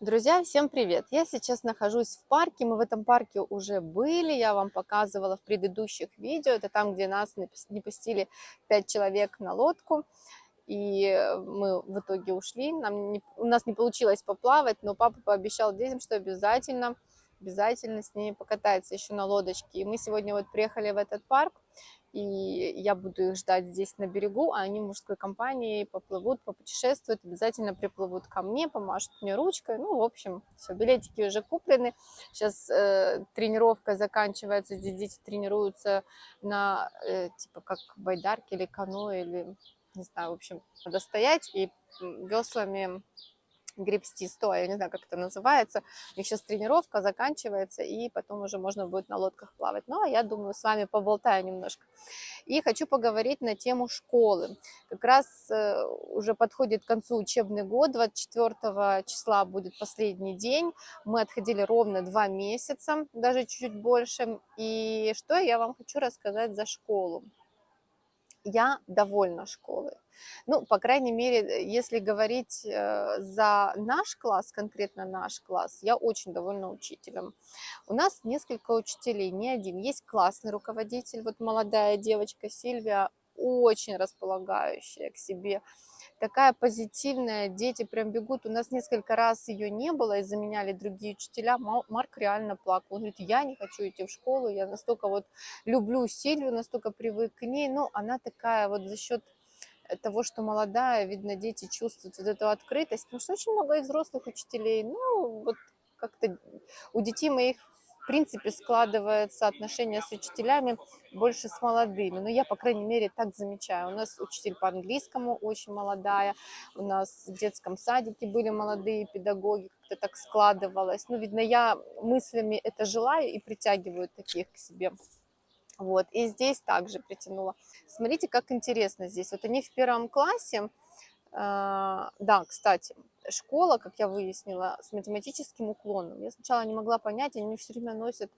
Друзья, всем привет! Я сейчас нахожусь в парке, мы в этом парке уже были, я вам показывала в предыдущих видео, это там, где нас не пустили 5 человек на лодку, и мы в итоге ушли, Нам не, у нас не получилось поплавать, но папа пообещал детям, что обязательно, обязательно с ними покатается еще на лодочке, и мы сегодня вот приехали в этот парк, и я буду их ждать здесь на берегу, а они мужской компанией поплывут, попутешествуют, обязательно приплывут ко мне, помашут мне ручкой, ну, в общем, все, билетики уже куплены, сейчас э, тренировка заканчивается, здесь дети тренируются на, э, типа, как байдарке или каноэ, или, не знаю, в общем, надо стоять и веслами гребсти стоя, я не знаю, как это называется. Них сейчас тренировка заканчивается, и потом уже можно будет на лодках плавать. Ну, а я думаю, с вами поболтаю немножко. И хочу поговорить на тему школы. Как раз э, уже подходит к концу учебный год, 24 числа будет последний день. Мы отходили ровно два месяца, даже чуть-чуть больше. И что я вам хочу рассказать за школу я довольна школой. Ну, по крайней мере, если говорить э, за наш класс, конкретно наш класс, я очень довольна учителем. У нас несколько учителей, не один. Есть классный руководитель, вот молодая девочка Сильвия, очень располагающая к себе такая позитивная, дети прям бегут. У нас несколько раз ее не было и заменяли другие учителя. Марк реально плакал. Он говорит, я не хочу идти в школу, я настолько вот люблю Сильвию, настолько привык к ней. Ну, она такая вот за счет того, что молодая, видно, дети чувствуют вот эту открытость, потому что очень много и взрослых учителей, ну, вот как-то у детей моих принципе, складывается отношение с учителями больше с молодыми. Но я, по крайней мере, так замечаю. У нас учитель по английскому очень молодая, у нас в детском садике были молодые педагоги, как-то так складывалось. Ну, видно, я мыслями это желаю и притягиваю таких к себе. Вот, и здесь также притянула. Смотрите, как интересно здесь. Вот они в первом классе, да, кстати, школа, как я выяснила, с математическим уклоном. Я сначала не могла понять, они мне все время носят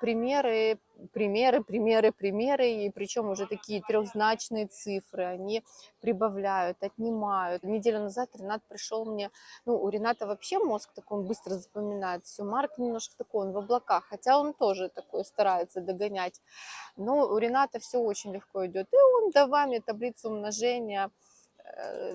примеры, примеры, примеры, примеры, и причем уже такие трехзначные цифры, они прибавляют, отнимают. Неделю назад Ренат пришел мне, ну, у Рената вообще мозг такой, он быстро запоминает все, Марк немножко такой, он в облаках, хотя он тоже такой старается догонять, но у Рената все очень легко идет, и он давай мне таблицу умножения,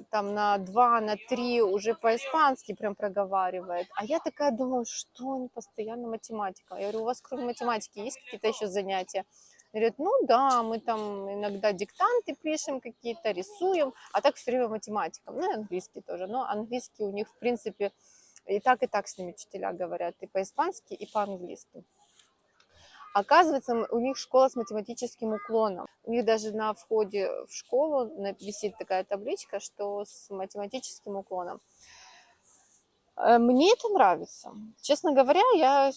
там на 2, на 3 уже по-испански прям проговаривает. А я такая думаю, что они постоянно математика. Я говорю, у вас кроме математики есть какие-то еще занятия? Говорят, ну да, мы там иногда диктанты пишем какие-то, рисуем, а так все время математика. Ну и английский тоже. Но английский у них, в принципе, и так, и так с ними учителя говорят, и по-испански, и по-английски. Оказывается, у них школа с математическим уклоном. У них даже на входе в школу висит такая табличка, что с математическим уклоном. Э, мне это нравится. Честно говоря, я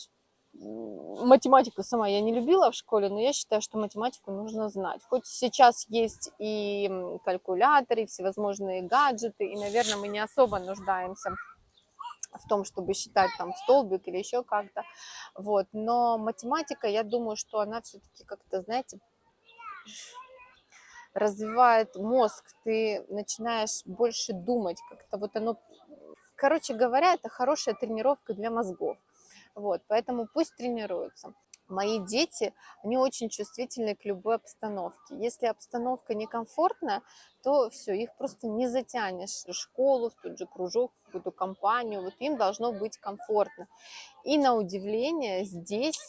математику сама я не любила в школе, но я считаю, что математику нужно знать. Хоть сейчас есть и калькуляторы, и всевозможные гаджеты, и, наверное, мы не особо нуждаемся том, чтобы считать там столбик или еще как-то. Вот. Но математика, я думаю, что она все-таки как-то, знаете, развивает мозг, ты начинаешь больше думать, как-то вот оно... Короче говоря, это хорошая тренировка для мозгов. Вот, поэтому пусть тренируются мои дети, они очень чувствительны к любой обстановке. Если обстановка некомфортная, то все, их просто не затянешь в школу, в тот же кружок, какую-то компанию. Вот им должно быть комфортно. И на удивление здесь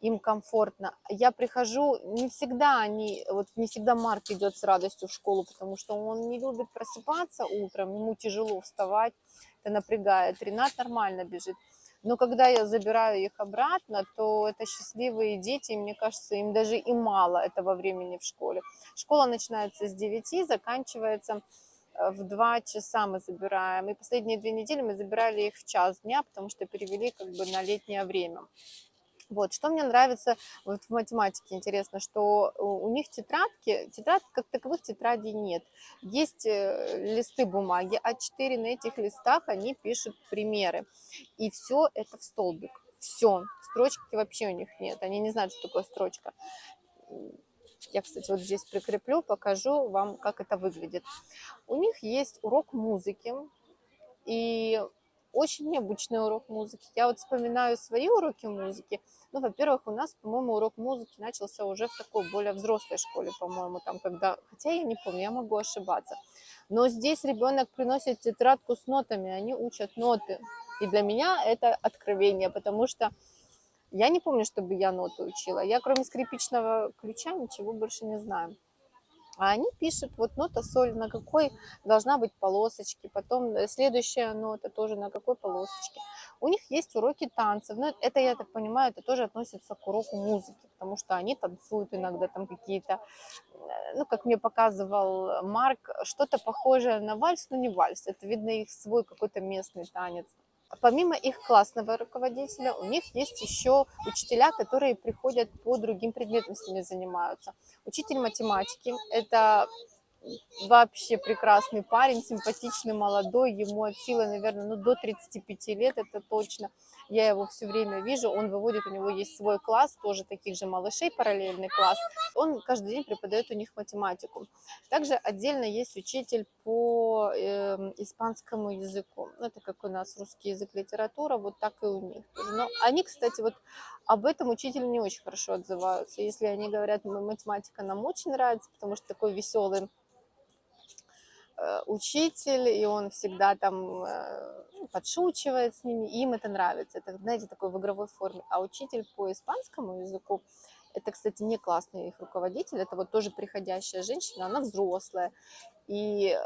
им комфортно. Я прихожу, не всегда они, вот не всегда Марк идет с радостью в школу, потому что он не любит просыпаться утром, ему тяжело вставать, это напрягает. Ренат нормально бежит. Но когда я забираю их обратно, то это счастливые дети, и мне кажется, им даже и мало этого времени в школе. Школа начинается с 9, заканчивается в 2 часа мы забираем. И последние две недели мы забирали их в час дня, потому что перевели как бы на летнее время. Вот, что мне нравится вот в математике, интересно, что у них тетрадки, тетрадки как таковых тетрадей нет. Есть э, листы бумаги А4, на этих листах они пишут примеры. И все это в столбик. Все. Строчки вообще у них нет. Они не знают, что такое строчка. Я, кстати, вот здесь прикреплю, покажу вам, как это выглядит. У них есть урок музыки. И очень необычный урок музыки. Я вот вспоминаю свои уроки музыки. Ну, во-первых, у нас, по-моему, урок музыки начался уже в такой более взрослой школе, по-моему, там, когда, хотя я не помню, я могу ошибаться. Но здесь ребенок приносит тетрадку с нотами, они учат ноты. И для меня это откровение, потому что я не помню, чтобы я ноты учила. Я кроме скрипичного ключа ничего больше не знаю. А они пишут, вот нота соль, на какой должна быть полосочки, потом э, следующая нота тоже на какой полосочке. У них есть уроки танцев, но это, я так понимаю, это тоже относится к уроку музыки, потому что они танцуют иногда там какие-то, э, ну, как мне показывал Марк, что-то похожее на вальс, но не вальс, это видно их свой какой-то местный танец помимо их классного руководителя, у них есть еще учителя, которые приходят по другим предметам с ними занимаются. Учитель математики – это вообще прекрасный парень, симпатичный, молодой, ему от силы, наверное, ну, до 35 лет, это точно. Я его все время вижу, он выводит, у него есть свой класс, тоже таких же малышей, параллельный класс. Он каждый день преподает у них математику. Также отдельно есть учитель по э, испанскому языку. Это как у нас русский язык, литература, вот так и у них. Но они, кстати, вот об этом учитель не очень хорошо отзываются. Если они говорят, математика нам очень нравится, потому что такой веселый учитель, и он всегда там э, ну, подшучивает с ними, им это нравится, это, знаете, такой в игровой форме. А учитель по испанскому языку, это, кстати, не классный их руководитель, это вот тоже приходящая женщина, она взрослая, и э,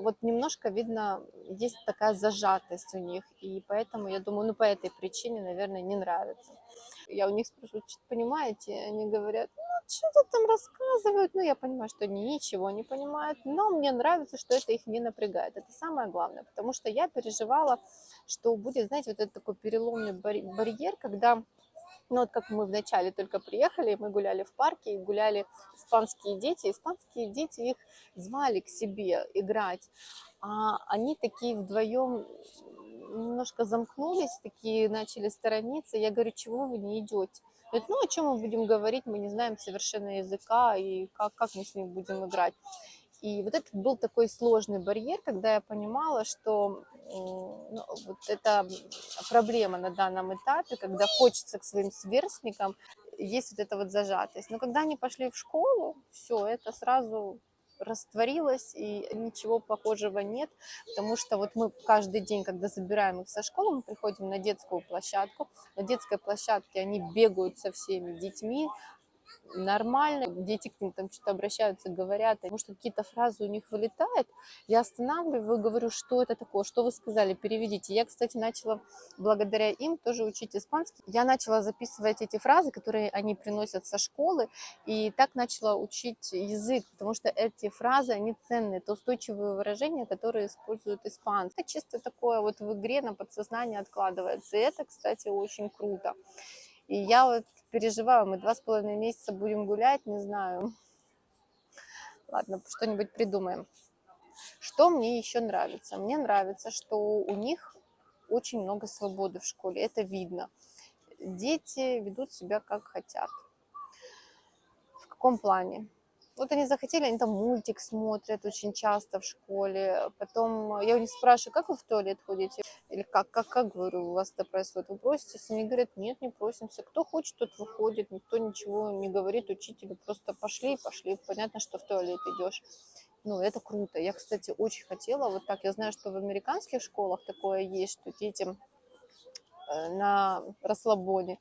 вот немножко видно, есть такая зажатость у них, и поэтому, я думаю, ну, по этой причине, наверное, не нравится. Я у них спрашиваю, что понимаете? Они говорят, ну, что-то там рассказывают. Ну, я понимаю, что они ничего не понимают, но мне нравится, что это их не напрягает. Это самое главное, потому что я переживала, что будет, знаете, вот этот такой переломный барьер, когда ну вот как мы вначале только приехали, мы гуляли в парке, и гуляли испанские дети. Испанские дети их звали к себе играть, а они такие вдвоем немножко замкнулись, такие начали сторониться. Я говорю, чего вы не идете? Говорит, ну о чем мы будем говорить, мы не знаем совершенно языка, и как, как мы с ним будем играть. И вот это был такой сложный барьер, когда я понимала, что ну, вот это проблема на данном этапе, когда хочется к своим сверстникам, есть вот эта вот зажатость. Но когда они пошли в школу, все, это сразу растворилось, и ничего похожего нет, потому что вот мы каждый день, когда забираем их со школы, мы приходим на детскую площадку, на детской площадке они бегают со всеми детьми, нормально, дети к ним там что-то обращаются, говорят, что какие-то фразы у них вылетают, я останавливаю, говорю, что это такое, что вы сказали, переведите. Я, кстати, начала благодаря им тоже учить испанский. Я начала записывать эти фразы, которые они приносят со школы, и так начала учить язык, потому что эти фразы, они ценные, это устойчивые выражения, которые используют испанцы. Это чисто такое вот в игре на подсознание откладывается, и это, кстати, очень круто. И я вот переживаю, мы два с половиной месяца будем гулять, не знаю. Ладно, что-нибудь придумаем. Что мне еще нравится? Мне нравится, что у них очень много свободы в школе, это видно. Дети ведут себя как хотят. В каком плане? Вот они захотели, они там мультик смотрят очень часто в школе. Потом я у них спрашиваю, как вы в туалет ходите? Или как, как, как говорю, у вас это происходит? Вы проситесь? Они говорят, нет, не просимся. Кто хочет, тот выходит. Никто ничего не говорит учителю. Просто пошли и пошли. Понятно, что в туалет идешь. Ну, это круто. Я, кстати, очень хотела вот так. Я знаю, что в американских школах такое есть, что детям Э, на расслабоне,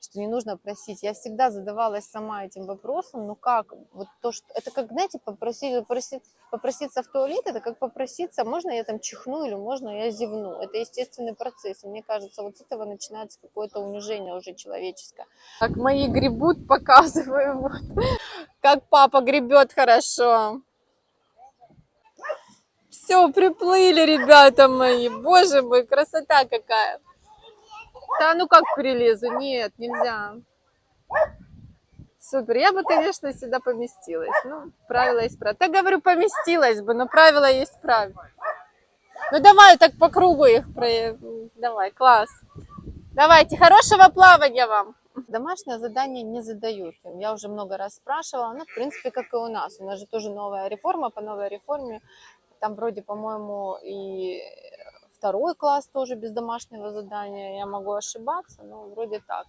что не нужно просить. Я всегда задавалась сама этим вопросом, ну как, вот то, что, это как, знаете, попросить, попросить, попроситься в туалет, это как попроситься, можно я там чихну или можно я зевну. Это естественный процесс, и мне кажется, вот с этого начинается какое-то унижение уже человеческое. Как мои гребут, показываю, вот. как папа гребет хорошо. Все, приплыли, ребята мои. Боже мой, красота какая. Да ну как прилезу? Нет, нельзя. Супер. Я бы, конечно, сюда поместилась. Ну, правило есть правило. Так говорю, поместилась бы, но правило есть правило. Ну давай так по кругу их. Давай, класс. Давайте, хорошего плавания вам. Домашнее задание не задают. Я уже много раз спрашивала. Ну, в принципе, как и у нас. У нас же тоже новая реформа. По новой реформе там вроде, по-моему, и второй класс тоже без домашнего задания. Я могу ошибаться, но вроде так.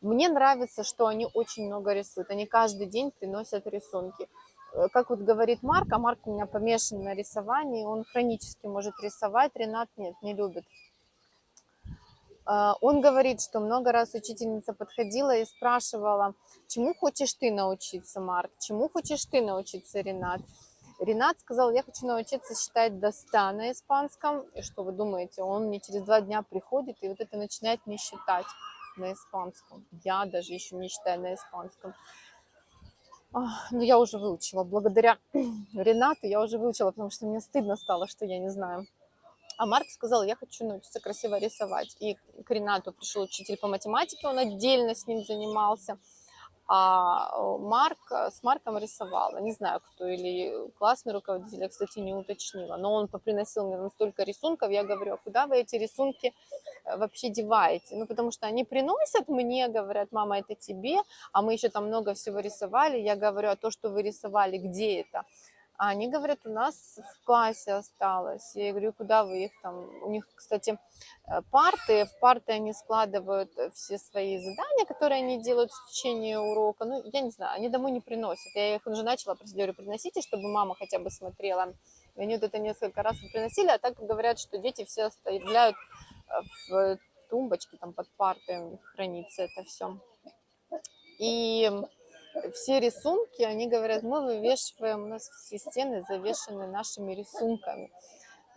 Мне нравится, что они очень много рисуют. Они каждый день приносят рисунки. Э, как вот говорит Марк, а Марк у меня помешан на рисовании, он хронически может рисовать, Ренат нет, не любит. А, он говорит, что много раз учительница подходила и спрашивала, чему хочешь ты научиться, Марк, чему хочешь ты научиться, Ренат. Ренат сказал, я хочу научиться считать до 100 на испанском. И что вы думаете, он мне через два дня приходит и вот это начинает мне считать на испанском. Я даже еще не считаю на испанском. Ну, я уже выучила. Благодаря Ренату я уже выучила, потому что мне стыдно стало, что я не знаю. А Марк сказал, я хочу научиться красиво рисовать. И к Ренату пришел учитель по математике, он отдельно с ним занимался а Марк э, с Марком рисовала. Не знаю, кто, или классный руководитель, я, кстати, не уточнила. Но он поприносил мне настолько рисунков, я говорю, а куда вы эти рисунки э, вообще деваете? Ну, потому что они приносят мне, говорят, мама, это тебе, а мы еще там много всего рисовали. Я говорю, а то, что вы рисовали, где это? А они говорят, у нас в классе осталось. Я говорю, куда вы их там? У них, кстати, э, парты, в парты они складывают все свои задания, которые они делают в течение урока. Ну, я не знаю, они домой не приносят. Я их уже начала просить, говорю, приносите, чтобы мама хотя бы смотрела. И они вот это несколько раз приносили, а так говорят, что дети все оставляют э, в тумбочке, там под партой хранится это все. И все рисунки, они говорят, мы вывешиваем, у нас все стены завешены нашими рисунками.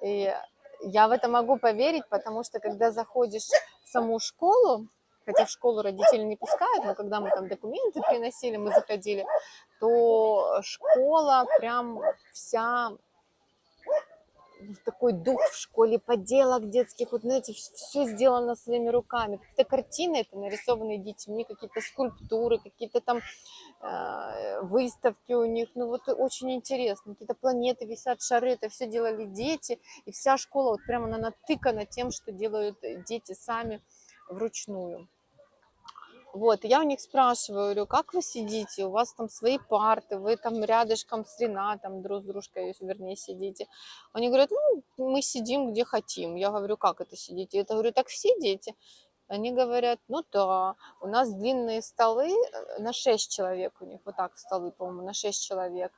И я в это могу поверить, потому что когда заходишь в саму школу, хотя в школу родители не пускают, но когда мы там документы приносили, мы заходили, то школа прям вся такой дух в школе поделок детских, вот знаете, все сделано своими руками. Какие-то картины это нарисованные детьми, какие-то скульптуры, какие-то там э, выставки у них, ну вот очень интересно. Какие-то планеты висят, шары, это все делали дети, и вся школа вот прямо она натыкана тем, что делают дети сами вручную. Вот, я у них спрашиваю, говорю, как вы сидите, у вас там свои парты, вы там рядышком с Ренатом друг с дружкой, вернее, сидите. Они говорят, ну, мы сидим где хотим. Я говорю, как это сидите? Я говорю, так все дети. Они говорят, ну да, у нас длинные столы э, на 6 человек у них, вот так столы, по-моему, на 6 человек.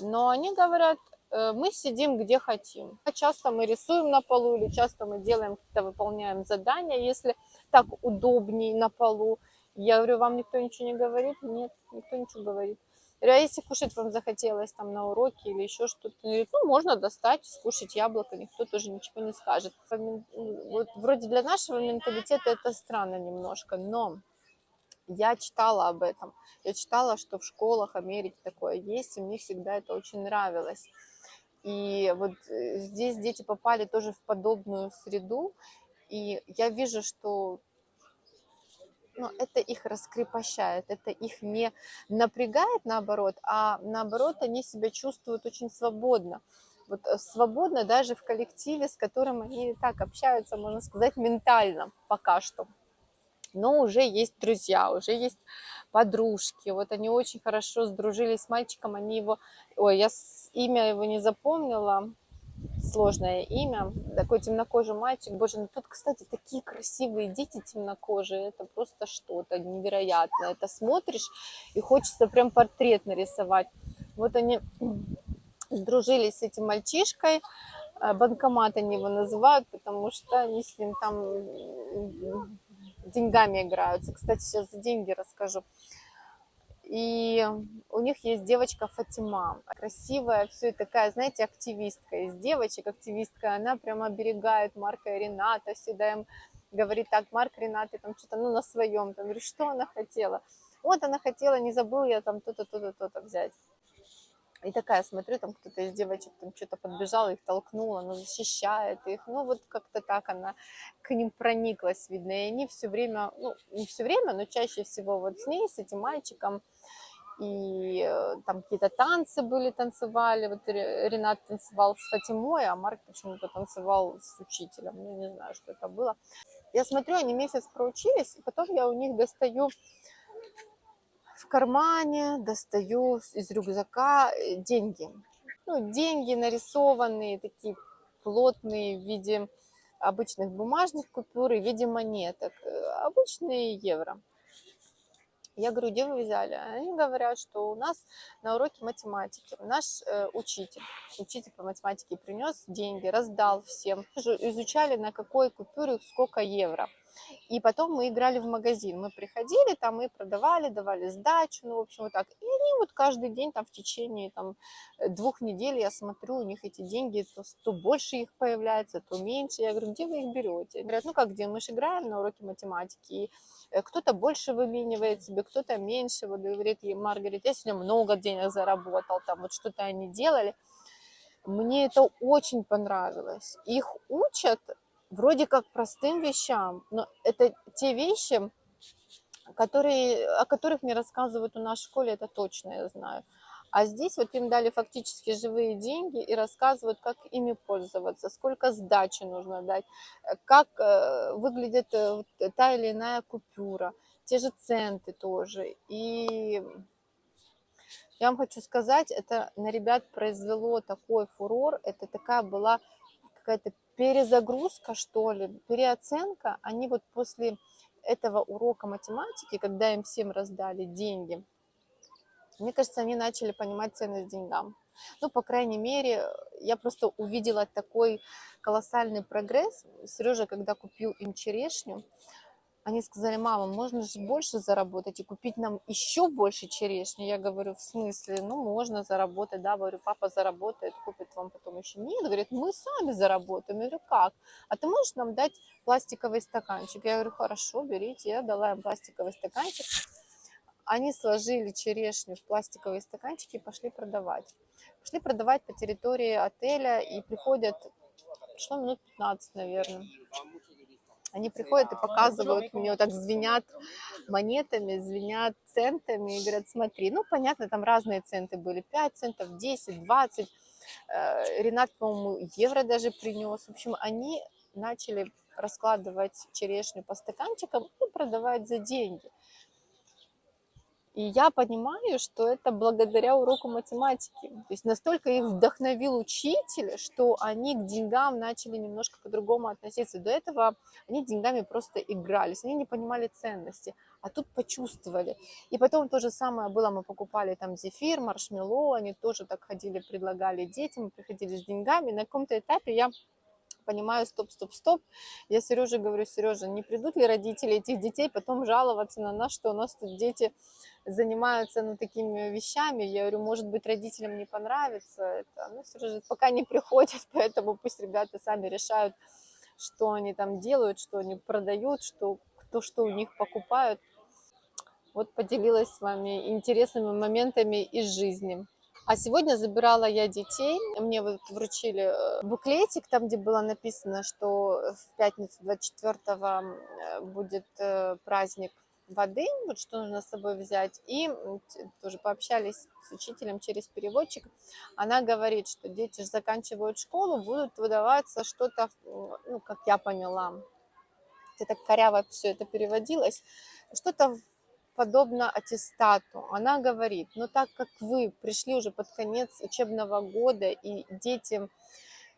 Но они говорят, э, мы сидим где хотим. Часто мы рисуем на полу или часто мы делаем, какие-то выполняем задания, если так удобнее на полу. Я говорю, вам никто ничего не говорит? Нет, никто ничего говорит. Говорю, а если кушать вам захотелось там на уроке или еще что-то? Ну, можно достать, скушать яблоко, никто тоже ничего не скажет. Вот вроде для нашего менталитета это странно немножко, но я читала об этом. Я читала, что в школах Америки такое есть, и мне всегда это очень нравилось. И вот э, здесь дети попали тоже в подобную среду, и я вижу, что но это их раскрепощает, это их не напрягает наоборот, а наоборот они себя чувствуют очень свободно. Вот э, свободно даже в коллективе, с которым они так общаются, можно сказать, ментально пока что. Но уже есть друзья, уже есть подружки. Вот они очень хорошо сдружились с мальчиком, они его... Ой, я имя его не запомнила, сложное имя, такой темнокожий мальчик. Боже, ну тут, кстати, такие красивые дети темнокожие, это просто что-то невероятное. Это смотришь и хочется прям портрет нарисовать. Вот они сдружились с этим мальчишкой, э, банкомат они его называют, потому что они с ним там деньгами играются. Кстати, сейчас за деньги расскажу. И у них есть девочка Фатима, красивая, все такая, знаете, активистка из девочек, активистка, она прямо оберегает Марка и Рената, всегда им говорит, так, Марк, Ренат, там что-то, ну, на своем, там, говорю, что она хотела? Вот она хотела, не забыл я там то-то, то-то, то-то взять. И такая, смотрю, там кто-то из девочек там что-то подбежал, их толкнула, она защищает их. Ну, вот как-то так она к ним прониклась, видно. И они все время, ну, не все время, но чаще всего вот с ней, с этим мальчиком, и э, там какие-то танцы были, танцевали. Вот Ренат танцевал с Фатимой, а Марк почему-то танцевал с учителем. Ну, не знаю, что это было. Я смотрю, они месяц проучились, и потом я у них достаю в кармане, достаю из рюкзака э, деньги. Ну, деньги нарисованные, такие плотные в виде обычных бумажных купюр и в виде монеток, э, обычные евро. Я говорю, где вы взяли? Они говорят, что у нас на уроке математики наш э, учитель, учитель по математике принес деньги, раздал всем. Изучали, на какой купюре сколько евро. И потом мы играли в магазин. Мы приходили, там мы продавали, давали сдачу, ну, в общем, вот так. И они вот каждый день там в течение там, двух недель я смотрю, у них эти деньги, то, то больше их появляется, то меньше. Я говорю, где вы их берете? Говорят, ну как где? Мы же играем на уроке математики. И э, кто-то больше выменивает себе, кто-то меньше. Вот говорит ей Маргарет, я сегодня много денег заработал, там вот что-то они делали. Мне это очень понравилось. Их учат вроде как простым вещам, но это те вещи, которые, о которых мне рассказывают у нас в школе, это точно я знаю. А здесь вот им дали фактически живые деньги и рассказывают, как ими пользоваться, сколько сдачи нужно дать, как э, выглядит э, та или иная купюра, те же центы тоже. И я вам хочу сказать, это на ребят произвело такой фурор, это такая была какая-то перезагрузка, что ли, переоценка. Они вот после этого урока математики, когда им всем раздали деньги, мне кажется, они начали понимать ценность деньгам. Ну, по крайней мере, я просто увидела такой колоссальный прогресс. Сережа, когда купил им черешню, они сказали, мама, можно же больше заработать и купить нам еще больше черешни. Я говорю, в смысле? Ну, можно заработать, да, говорю, папа заработает, купит вам потом еще. Нет, говорит, мы сами заработаем. Я говорю, как? А ты можешь нам дать пластиковый стаканчик? Я говорю, хорошо, берите. Я дала им пластиковый стаканчик. Они сложили черешню в пластиковые стаканчики и пошли продавать. Пошли продавать по территории отеля и приходят, прошло минут 15, наверное они приходят и показывают мне, вот так звенят монетами, звенят центами и говорят, смотри, ну, понятно, там разные центы были, 5 центов, 10, 20. Э, Ренат, по-моему, евро даже принес. В общем, они начали раскладывать черешню по стаканчикам и продавать за деньги. И я понимаю, что это благодаря уроку математики. То есть настолько их вдохновил учитель, что они к деньгам начали немножко по-другому относиться. До этого они деньгами просто игрались, они не понимали ценности, а тут почувствовали. И потом то же самое было, мы покупали там зефир, маршмеллоу, они тоже так ходили, предлагали детям, приходили с деньгами. На каком-то этапе я понимаю, стоп, стоп, стоп. Я Сереже говорю, Сережа, не придут ли родители этих детей потом жаловаться на нас, что у нас тут дети занимаются ну, такими вещами. Я говорю, может быть, родителям не понравится это. Ну, Сережа, пока не приходят, поэтому пусть ребята сами решают, что они там делают, что они продают, что, кто что у них покупают. Вот поделилась с вами интересными моментами из жизни. А сегодня забирала я детей, мне вот вручили э, буклетик, там, где было написано, что в пятницу 24 будет э, праздник воды, вот что нужно с собой взять. И тоже пообщались с учителем через переводчик. Она говорит, что дети же заканчивают школу, будут выдаваться что-то, ну, как я поняла, это коряво все это переводилось, что-то подобно аттестату. Она говорит, но так как вы пришли уже под конец учебного года и дети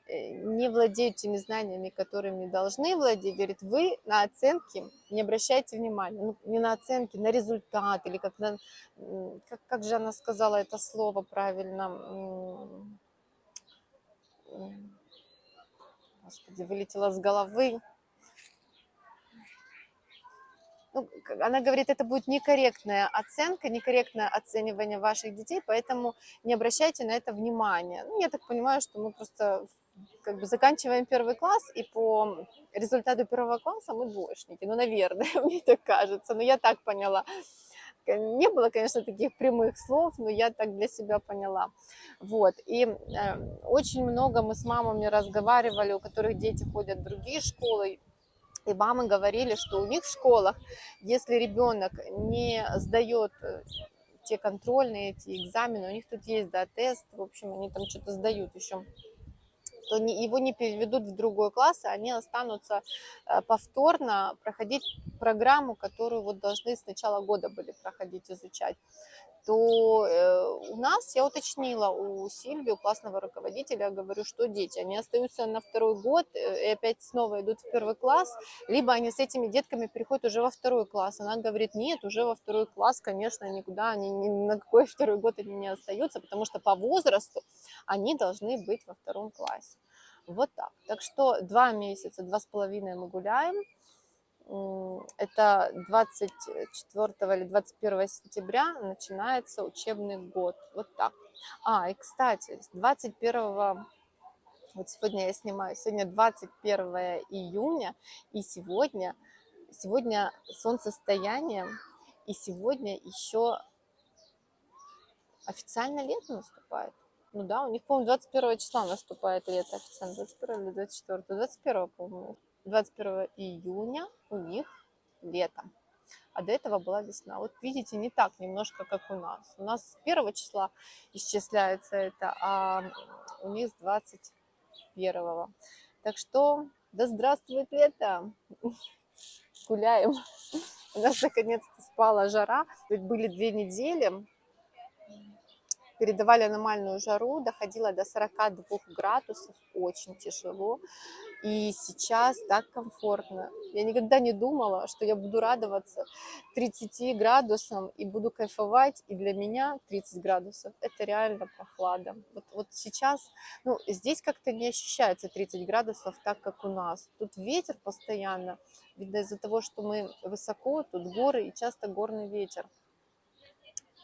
э, не владеют теми знаниями, которыми должны владеть, говорит, вы на оценки не обращайте внимания, ну, не на оценки, на результат, или как, на, как, как же она сказала это слово правильно, господи, вылетело с головы, ну, она говорит, это будет некорректная оценка, некорректное оценивание ваших детей, поэтому не обращайте на это внимания. Ну, я так понимаю, что мы просто как бы заканчиваем первый класс, и по результату первого класса мы двоечники. Ну, наверное, мне так кажется, но я так поняла. Не было, конечно, таких прямых слов, но я так для себя поняла. Вот. И э, очень много мы с мамами разговаривали, у которых дети ходят в другие школы, и мамы говорили, что у них в школах, если ребенок не сдает э, те контрольные, эти экзамены, у них тут есть, да, тест, в общем, они там что-то сдают еще, то его не переведут в другой класс, а они останутся э, повторно проходить программу, которую вот должны с начала года были проходить, изучать то э, у нас, я уточнила у Сильвии, у классного руководителя, говорю, что дети, они остаются на второй год э, и опять снова идут в первый класс, либо они с этими детками переходят уже во второй класс. Она говорит, нет, уже во второй класс, конечно, никуда, они ни на какой второй год они не остаются, потому что по возрасту они должны быть во втором классе. Вот так. Так что два месяца, два с половиной мы гуляем, это 24 или 21 сентября начинается учебный год. Вот так. А, и кстати, с 21 вот сегодня я снимаю, сегодня 21 июня, и сегодня, сегодня солнцестояние, и сегодня еще официально лето наступает. Ну да, у них, по-моему, 21 числа наступает лето официально, 21 или 24, 21, по-моему. 21 июня у них лето. А до этого была весна. Вот видите, не так немножко, как у нас. У нас с 1 числа исчисляется это, а у них с 21. Так что, да здравствует лето! Гуляем. У нас наконец-то спала жара. Ведь были две недели, передавали аномальную жару, доходила до 42 градусов, очень тяжело. И сейчас так комфортно. Я никогда не думала, что я буду радоваться 30 градусам и буду кайфовать. И для меня 30 градусов – это реально прохлада. Вот, вот сейчас, ну, здесь как-то не ощущается 30 градусов так, как у нас. Тут ветер постоянно. Видно, из-за того, что мы высоко, тут горы и часто горный ветер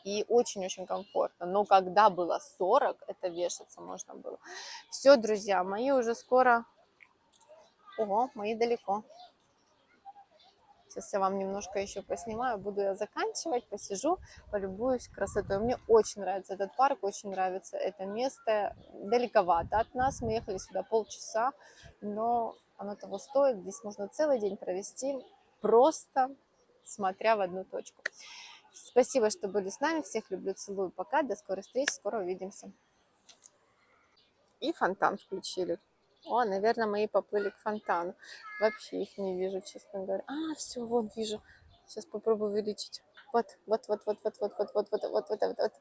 и очень-очень комфортно. Но когда было 40, это вешаться можно было. Все, друзья, мои уже скоро... Ого, мои далеко. Сейчас я вам немножко еще поснимаю, буду я заканчивать, посижу, полюбуюсь красотой. Мне очень нравится этот парк, очень нравится это место. Далековато от нас, мы ехали сюда полчаса, но оно того стоит. Здесь можно целый день провести, просто смотря в одну точку. Спасибо, что были с нами. Всех люблю, целую. Пока. До скорой встречи. Скоро увидимся. И фонтан включили. О, наверное, мои поплыли к фонтану. Вообще их не вижу, честно говоря. А, все, вон вижу. Сейчас попробую увеличить. Вот, вот, вот, вот, вот, вот, вот, вот, вот, вот, вот, вот, вот.